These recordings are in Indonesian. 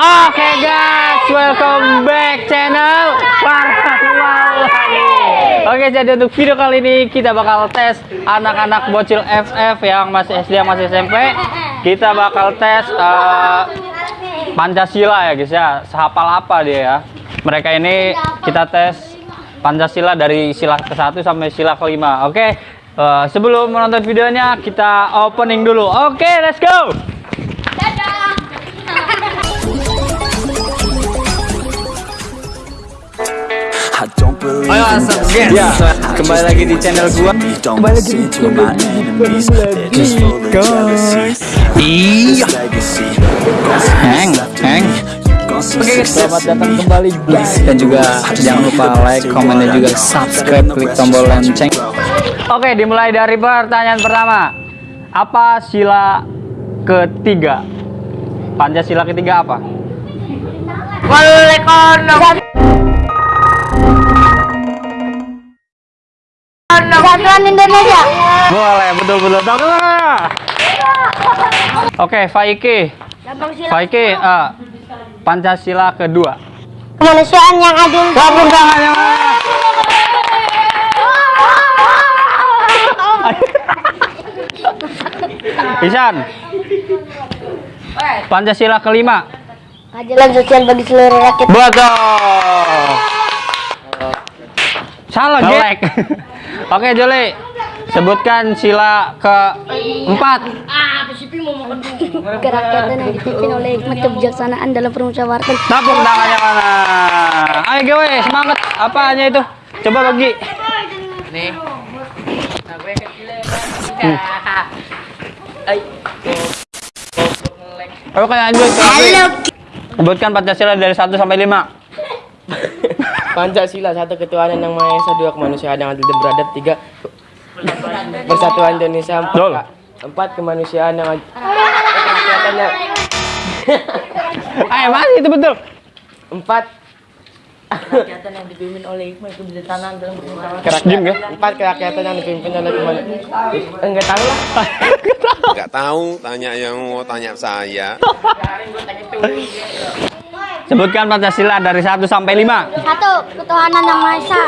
Oke guys, welcome back channel Farhan. Oke, jadi untuk video kali ini kita bakal tes anak-anak bocil FF yang masih SD yang masih SMP. Kita bakal tes eh, Pancasila ya guys ya. Sehafal apa dia ya? Mereka ini kita tes Pancasila dari sila ke-1 sampai sila ke-5. Oke. eh, sebelum menonton videonya kita opening dulu. Oke, let's go. Ayo, asap. Ya, kembali lagi di channel gua. Just full of jealousy. Iya. Heng, heng. Oke, selamat datang kembali guys dan juga jangan lupa like, komen dan juga subscribe, klik tombol lonceng. Oke, dimulai dari pertanyaan pertama. Apa sila ketiga? Pancasila ketiga apa? Kesatuan Indonesia. Boleh, betul betul. Oke, Faiki. Faiki, eh, Pancasila kedua. Kemanusiaan yang adil. Tepuk tangannya. Isan. Pancasila kelima. Keadilan sosial bagi seluruh rakyat. Betul. Salah, Gelek. Oke, Joli. Sebutkan sila keempat. Kerakyatan yang dipimpin oleh hikmat kebijaksanaan dalam permusyawaratan. Tepuk tangannya mana? Ayo gue, semangat. Apanya itu? Coba bagi. Nih. Hmm. Ayo kayak lanjut. Halo. Sebutkan Pancasila dari 1 sampai 5. Pancasila satu ketuhanan yang maha esa dua kemanusiaan yang adil dan beradab tiga persatuan Indonesia empat, empat kemanusiaan yang adil kerakyatan yang Ayo, masih itu betul. empat kerakyatan yang dipimpin oleh hikmah kebijaksanaan dalam kerakyatan ya? empat kerakyatan yang dipimpin oleh kemanusiaan enggak tahu lah Nggak tahu, tanya yang mau tanya saya. Sebutkan Pancasila dari 1 sampai 5. Satu, ketuhanan yang maha esa.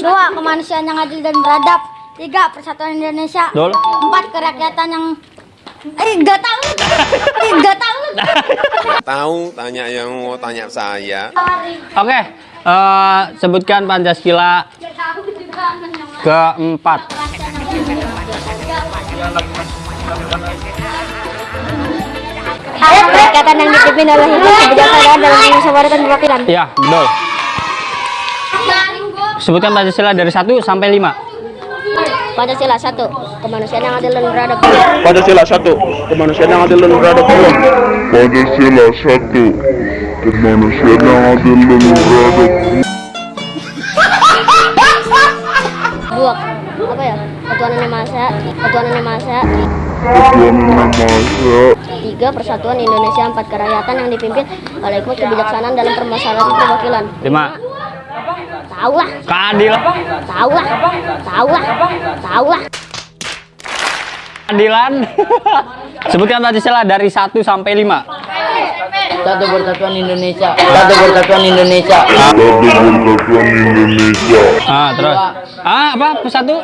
Dua, kemanusiaan yang adil dan beradab. Tiga, persatuan Indonesia. Betul. Empat, kerakyatan yang Eh, gak tahu. Eh, gak tahu. Tahu, tanya yang mau tanya saya. Oke, eh, sebutkan Pancasila keempat alat perikatan yang dipimpin oleh hikmat kebijaksanaan dalam musyawarah dan perwakilan. Iya, betul. Sebutkan Pancasila dari 1 sampai 5. Pancasila 1 kemanusiaan yang adil dan beradab Pancasila 1 kemanusiaan yang adil dan beradab Pancasila 1 kemanusiaan yang adil dan beradab Buak apa ya? Ketuhanan yang masa, ketuhanan yang masa, ketuhanan yang masa. 3 Persatuan Indonesia 4 Kerakyatan yang dipimpin oleh hikmat kebijaksanaan dalam permasalahan perwakilan. 5 tahu lah keadilan. Tahu lah tahu lah tahu lah keadilan. Sebutkan tadi salah dari 1 sampai 5 satu persatuan Indonesia. Satu persatuan Indonesia. Satu persatuan Indonesia. Ah terus. Ah apa? Persatu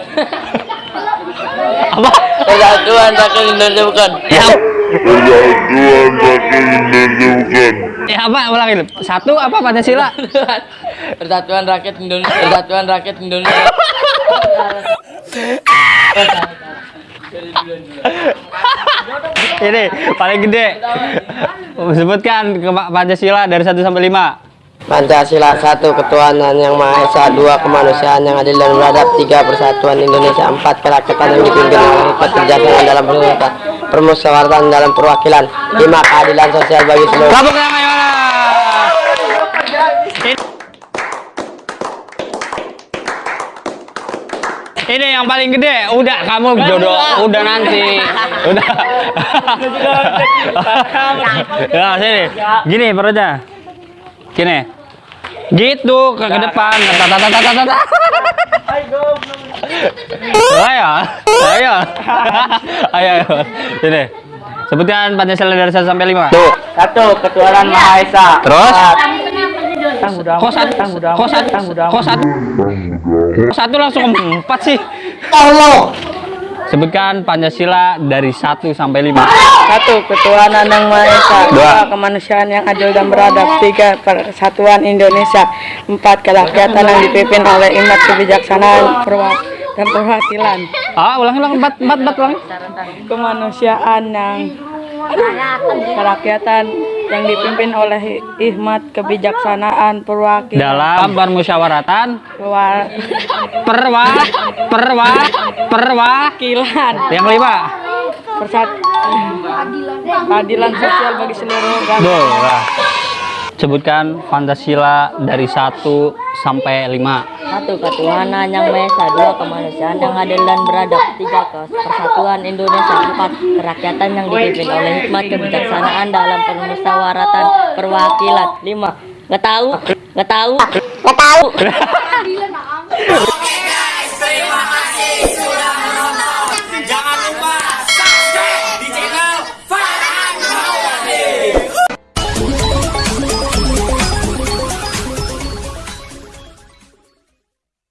apa? Persatuan rakyat Indonesia bukan? Ya. Persatuan Rakyat Indonesia ya apa? Ulangin. Satu apa Pancasila? Persatuan rakyat Indonesia. Persatuan rakyat Indonesia. Ini paling gede. Sebutkan ke Pancasila dari 1 sampai 5. Pancasila satu ketuhanan yang maha esa dua kemanusiaan yang adil dan beradab tiga persatuan Indonesia empat kerakyatan yang dipimpin oleh hikmat kebijaksanaan dalam permusyawaratan permusyawaratan dalam perwakilan lima keadilan sosial bagi seluruh Tepuk tangan mana? Ini yang paling gede. Udah kamu jodoh. Udah nanti. Udah. ya sini. Gini perutnya. Gini. Gitu ke, ke depan. Tata tata tata tata. Ayo. Ayo. Ayo. Sini. Sebutkan Pancasila dari 1 sampai 5. Tuh. Satu, ketuhanan Maha Esa. Terus? Kok satu? Kok satu? Kok satu? Kok satu langsung empat sih? Allah. Sebutkan Pancasila dari 1 sampai 5. Satu, ketuhanan yang Maha Esa. Dua. Dua, kemanusiaan yang adil dan beradab. Tiga, persatuan Indonesia. Empat, kerakyatan yang dipimpin oleh imat kebijaksanaan perwa- dan perwakilan. Ah, ulang ulang empat empat empat ulang. Kemanusiaan yang kerakyatan yang dipimpin oleh hikmat kebijaksanaan perwakilan Dalam permusyawaratan perwa- perwa perwa perwakilan. Yang kelima. persat keadilan sosial bagi seluruh agama. Sebutkan Pancasila dari 1 sampai 5. Satu, ketuhanan yang Maha Esa. Dua, kemanusiaan yang adil dan beradab. Tiga, persatuan Indonesia. Empat, kerakyatan yang dipimpin oleh hikmat kebijaksanaan dalam permusyawaratan perwakilan. Lima, nggak tahu, nggak tahu, nggak tahu.